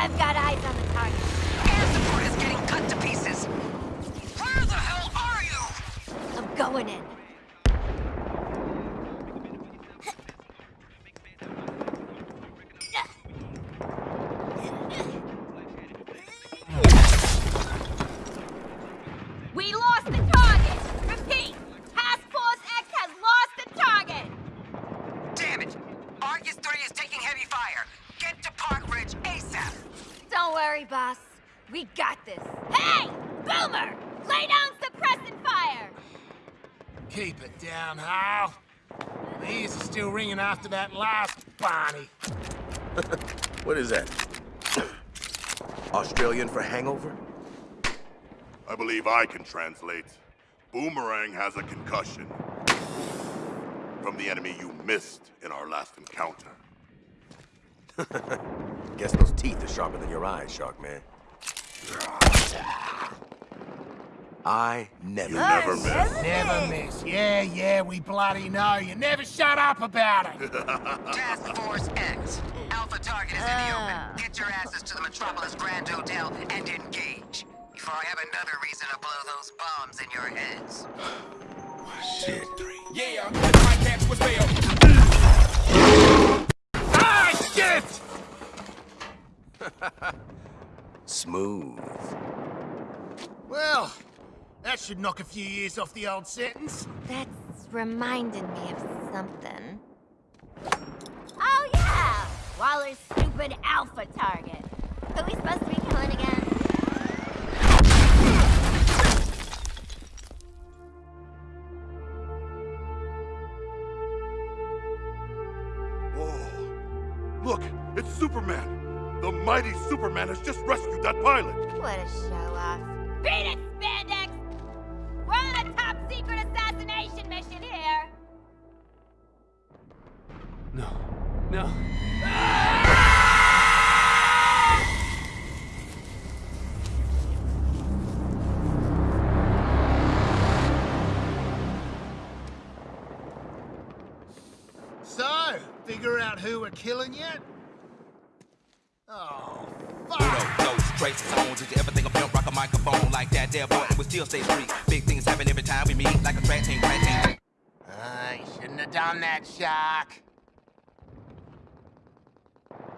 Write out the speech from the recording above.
I've got eyes on the target. Air support is getting cut to pieces. Where the hell are you? I'm going in. Don't worry, boss. We got this. Hey! Boomer! Lay down suppressant fire! Keep it down, Hal. My ears are still ringing after that last Barney. What is that? Australian for hangover? I believe I can translate. Boomerang has a concussion. From the enemy you missed in our last encounter. Guess those teeth are sharper than your eyes, Shark Man. I never. You never miss. Never miss. Yeah, yeah, we bloody know. You never shut up about it. Task Force X. Alpha target is in the Ah. open. Get your asses to the Metropolis Grand Hotel and engage. Before I have another reason to blow those bombs in your heads. Shit. Yeah, my cats was fail. Smooth. Well, that should knock a few years off the old sentence. That's reminding me of something. Oh, yeah! Waller's stupid alpha target. Who we supposed to be killing again? Whoa. Look, it's Superman. The mighty Superman has just rescued that pilot. What a show off. Beat it, Spandex! We're on a top secret assassination mission here! No, no. So, figure out who we're killing yet? Oh, fuck! Uno, no, straight zones. Did you ever think a pimp rock a microphone like that? There, boy, it would still stay street. Big things happen every time we meet, like a track team, crack team. I shouldn't have done that, Shark.